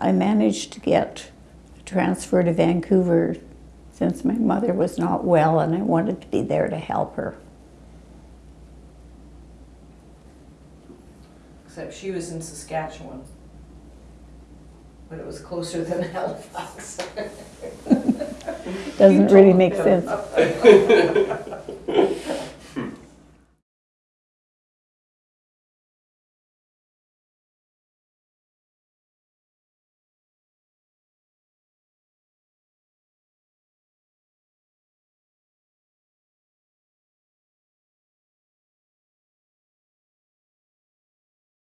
I managed to get a transfer to Vancouver since my mother was not well and I wanted to be there to help her. Except she was in Saskatchewan. But it was closer than Halifax. Doesn't really make sense.